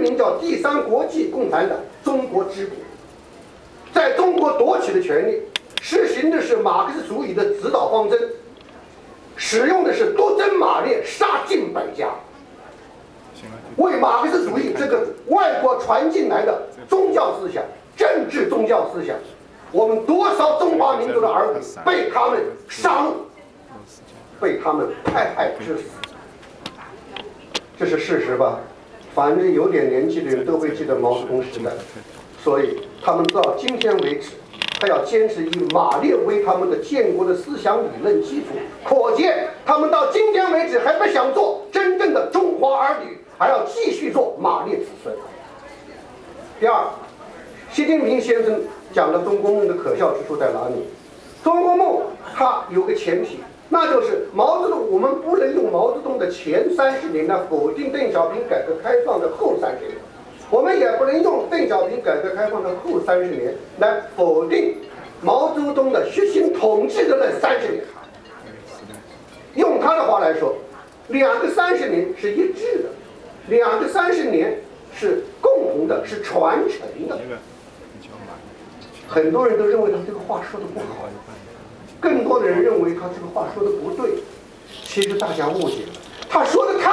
名叫第三国际共产党中国支部，在中国夺取的权利，实行的是马克思主义的指导方针，使用的是多针马列，杀尽百家，为马克思主义这个外国传进来的宗教思想、政治宗教思想，我们多少中华民族的儿女被他们杀戮，被他们迫害致死，这是事实吧？反正有点年纪的人都会记得毛泽东时代，所以他们到今天为止，还要坚持以马列为他们的建国的思想理论基础，可见他们到今天为止还不想做真正的中华儿女，还要继续做马列子孙。第二，习近平先生讲的中国梦的可笑之处在哪里？中国梦它有个前提。那就是毛泽东，我们不能用毛泽东的前三十年来否定邓小平改革开放的后三十年，我们也不能用邓小平改革开放的后三十年来否定毛泽东的血腥统治的那三十年。用他的话来说，两个三十年是一致的，两个三十年是共同的，是传承的。很多人都认为他这个话说的不好。更多的人认为他这个话说的不对，其实大家误解了，他说的太。